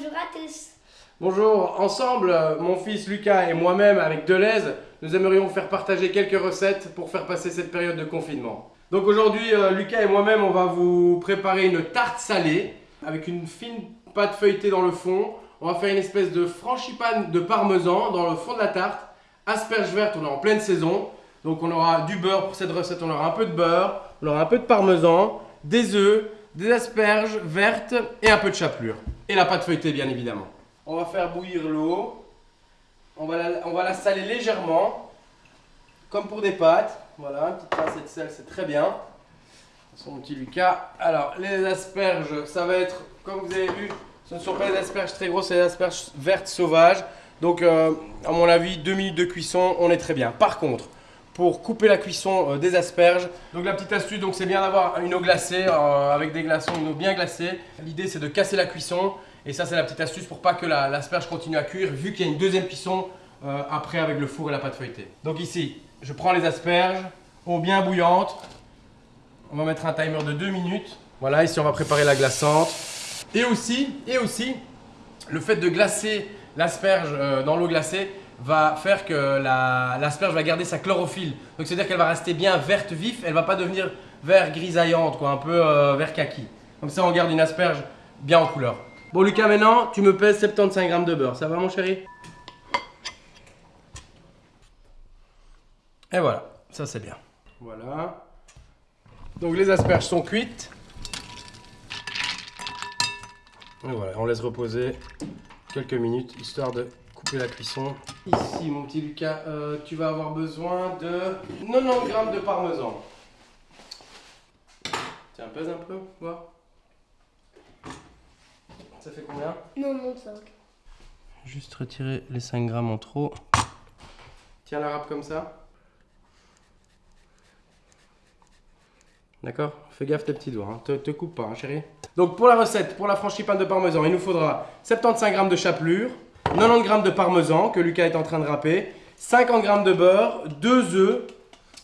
Bonjour à tous. Bonjour, ensemble, mon fils Lucas et moi-même avec Deleuze, nous aimerions faire partager quelques recettes pour faire passer cette période de confinement. Donc aujourd'hui, euh, Lucas et moi-même, on va vous préparer une tarte salée avec une fine pâte feuilletée dans le fond. On va faire une espèce de frangipane de parmesan dans le fond de la tarte. Asperges vertes, on est en pleine saison. Donc on aura du beurre pour cette recette, on aura un peu de beurre, on aura un peu de parmesan, des œufs, des asperges vertes et un peu de chapelure. Et la pâte feuilletée bien évidemment. On va faire bouillir l'eau. On, va la- on va la saler légèrement, comme pour des pâtes. Voilà, une petite pincée de sel, c'est très bien. Son petit Lucas. Alors, les asperges, ça va être, comme vous avez vu, ce ne sont pas des asperges très grosses, c'est des asperges vertes sauvages. Donc, euh, à mon avis, deux minutes de cuisson, on est très bien. Par contre, pour couper la cuisson euh, des asperges, donc la petite astuce, donc c'est bien d'avoir une eau glacée euh, avec des glaçons, une eau bien glacée. L'idée, c'est de casser la cuisson. Et ça, c'est la petite astuce pour pas que la- l'asperge continue à cuire, vu qu'il y a une deuxième cuisson euh, après avec le four et la pâte feuilletée. Donc ici, je prends les asperges, eau bien bouillante. On va mettre un timer de 2 minutes. Voilà, ici on va préparer la glaçante. Et aussi, et aussi, le fait de glacer l'asperge dans l'eau glacée va faire que la- l'asperge va garder sa chlorophylle. Donc c'est-à-dire qu'elle va rester bien verte vif, elle va pas devenir vert grisaillante, quoi, un peu euh, vert kaki. Comme ça on garde une asperge bien en couleur. Bon Lucas, maintenant tu me pèses 75 grammes de beurre, ça va mon chéri? Et voilà, ça c'est bien. Voilà. Donc les asperges sont cuites. Et voilà, on laisse reposer quelques minutes histoire de la cuisson. Ici, mon petit Lucas, euh, tu vas avoir besoin de 90 grammes de parmesan. Tiens, pèse un peu, voir. Ça fait combien? Non, non, 5. Juste retirer les 5 grammes en trop. Tiens la râpe comme ça. D'accord? Fais gaffe tes petits doigts, hein. te, te coupe pas, hein, chérie. Donc pour la recette, pour la frangipane de parmesan, il nous faudra 75 g de chapelure, 90 g de parmesan que Lucas est en train de râper, 50 g de beurre, 2 œufs,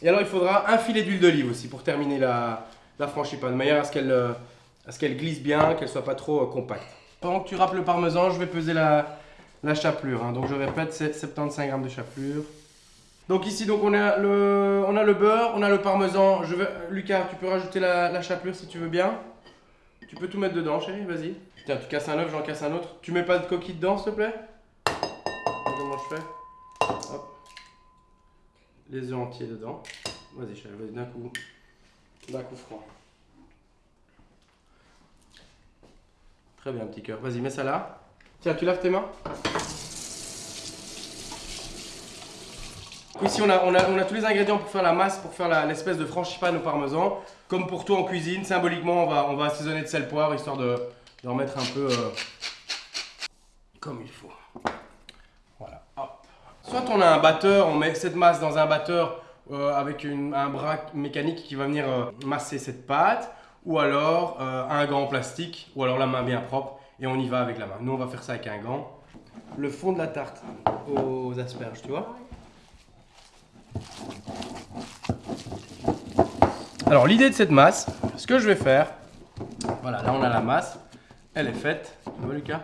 et alors il faudra un filet d'huile d'olive aussi pour terminer la, la frangipane, de manière à ce qu'elle euh, qu'elle glisse bien, qu'elle soit pas trop euh, compacte. Pendant que tu râpes le parmesan, je vais peser la, la chapelure. hein. Donc je répète, c'est 75 g de chapelure. Donc ici, donc on a le, on a le beurre, on a le parmesan. Lucas, tu peux rajouter la, la chapelure si tu veux bien. Tu peux tout mettre dedans, chérie, vas-y. Tiens, tu casses un œuf, j'en casse un autre. Tu mets pas de coquille dedans, s'il te plaît? Comment je fais Hop. Les œufs entiers dedans. Vas-y, chérie, vas-y, d'un coup. D'un coup froid. Très bien, petit cœur. Vas-y, mets ça là. Tiens, tu laves tes mains Ici, on a, on, a, tous les ingrédients pour faire la masse, pour faire l'espèce de frangipane au parmesan. Comme pour tout en cuisine, symboliquement, on va, on va assaisonner de sel poivre histoire de, de remettre un peu euh, comme il faut. Soit on a un batteur, on met cette masse dans un batteur euh, avec une- un bras mécanique qui va venir euh, masser cette pâte, ou alors euh, un gant en plastique, ou alors la main bien propre, et on y va avec la main. Nous, on va faire ça avec un gant. Le fond de la tarte aux asperges, tu vois Alors l'idée de cette masse, ce que je vais faire, voilà, là on a la masse, elle est faite, tu vois Lucas?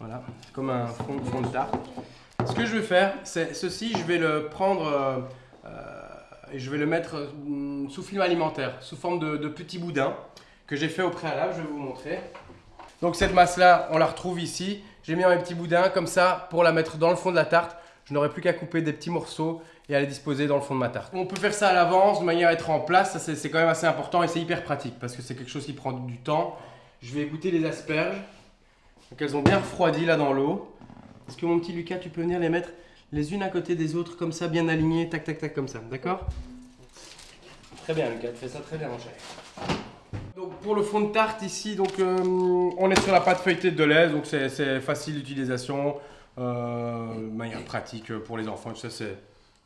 Voilà, c'est comme un fond, fond de tarte. Que je vais faire, c'est ceci, je vais le prendre euh, euh, et je vais le mettre euh, sous film alimentaire, sous forme de, de petits boudins que j'ai fait au préalable, je vais vous montrer. Donc cette masse-là, on la retrouve ici. J'ai mis un petit boudin comme ça pour la mettre dans le fond de la tarte. Je n'aurai plus qu'à couper des petits morceaux et à les disposer dans le fond de ma tarte. On peut faire ça à l'avance de manière à être en place. C'est quand même assez important et c'est hyper pratique parce que c'est quelque chose qui prend du temps. Je vais goûter les asperges. Donc elles ont bien refroidi là dans l'eau. Est-ce que mon petit Lucas, tu peux venir les mettre les unes à côté des autres comme ça, bien alignées, tac tac tac comme ça, d'accord? Très bien Lucas, tu fais ça très bien mon cher. Donc pour le fond de tarte ici, donc euh, on est sur la pâte feuilletée de lait, donc c'est- facile d'utilisation, euh, manière pratique pour les enfants, tout ça c'est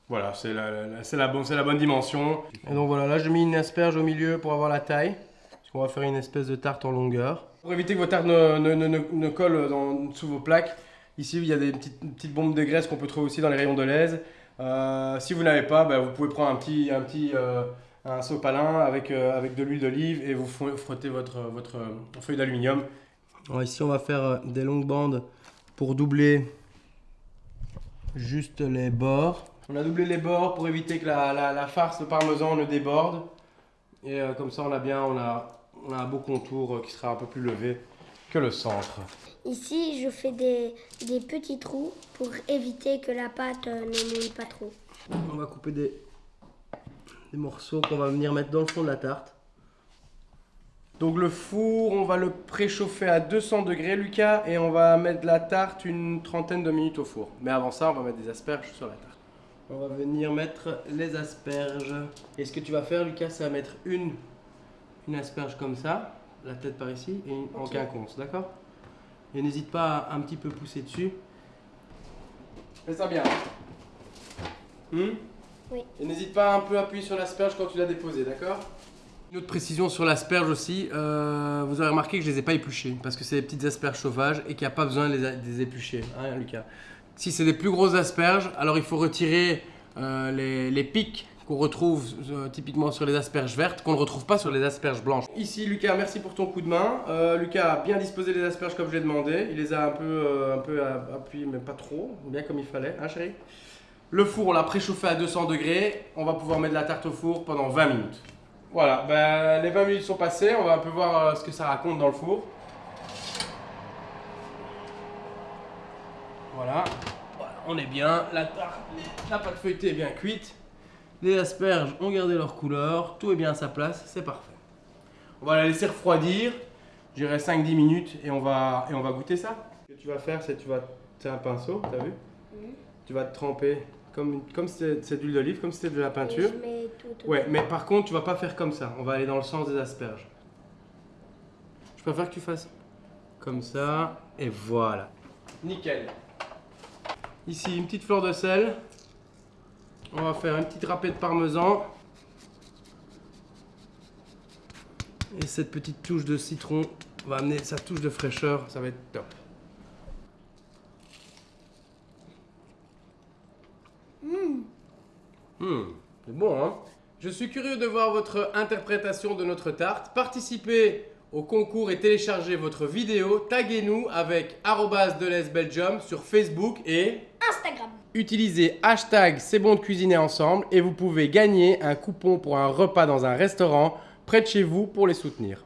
voilà, c'est la, la- c'est la, bonne- c'est la bonne dimension. Et donc voilà, là j'ai mis une asperge au milieu pour avoir la taille, parce qu'on va faire une espèce de tarte en longueur. Pour éviter que vos tartes ne, ne, ne, ne- ne collent dans- sous vos plaques, ici il y a des petites, bombes de graisse qu'on peut trouver aussi dans les rayons de l'aise. Euh, si vous n'avez pas, bah, vous pouvez prendre un petit, un petit euh, un sopalin avec, euh, avec de l'huile d'olive et vous fro- frottez votre, votre feuille d'aluminium ici, on va faire des longues bandes pour doubler juste les bords. On a doublé les bords pour éviter que la, farce, le parmesan ne déborde. Et comme ça, on a bien, on a, un beau contour qui sera un peu plus levé que le centre. Ici, je fais des, des petits trous pour éviter que la pâte ne mouille pas trop. On va couper des, des morceaux qu'on va venir mettre dans le fond de la tarte. Donc le four, on va le préchauffer à 200 degrés, Lucas, et on va mettre la tarte une trentaine de minutes au four. Mais avant ça, on va mettre des asperges sur la tarte. On va venir mettre les asperges. Et ce que tu vas faire, Lucas, c'est mettre une, une asperge comme ça, la tête par ici, et en quinconce, d'accord? Et n'hésite pas à un petit peu pousser dessus. Fais ça bien. Hmm? Oui. Et n'hésite pas à un peu appuyer sur l'asperge quand tu l'as déposé, d'accord? Une autre précision sur l'asperge aussi, euh, vous avez remarqué que je les ai pas épluchées parce que c'est des petites asperges sauvages et qu'il n'y a pas besoin de les, éplucher, hein, Lucas. Si c'est des plus grosses asperges, alors il faut retirer euh, les, pics qu'on retrouve euh, typiquement sur les asperges vertes, qu'on ne retrouve pas sur les asperges blanches. Ici, Lucas, merci pour ton coup de main. Lucas a bien disposé les asperges comme je l'ai demandé. Il les a un peu, un peu appuyées, mais pas trop, bien comme il fallait, hein Le four, on l'a préchauffé à 200 degrés. On va pouvoir mettre la tarte au four pendant 20 minutes. Voilà, ben, les 20 minutes sont passées, on va un peu voir euh, ce que ça raconte dans le four. Voilà, on est bien, la, la pâte feuilletée est bien cuite, les asperges ont gardé leur couleur, tout est bien à sa place, c'est parfait. On va la laisser refroidir, je dirais 5-10 minutes et on, va, et on va goûter ça. Ce que tu vas faire, c'est tu vas, c'est un pinceau, t'as vu? Tu vas te tremper comme, comme c'est de l'huile d'olive, comme c'était de la peinture. ouais, mais par contre, tu vas pas faire comme ça. On va aller dans le sens des asperges. Je préfère que tu fasses comme ça. Et voilà. Nickel. Ici, une petite fleur de sel. On va faire une petite râpée de parmesan. Et cette petite touche de citron va amener sa touche de fraîcheur. Ça va être top. Hmm, c'est bon, hein? Je suis curieux de voir votre interprétation de notre tarte. Participez au concours et téléchargez votre vidéo. Taguez-nous avec Belgium sur Facebook et. Utilisez hashtag C'est bon de cuisiner ensemble et vous pouvez gagner un coupon pour un repas dans un restaurant près de chez vous pour les soutenir.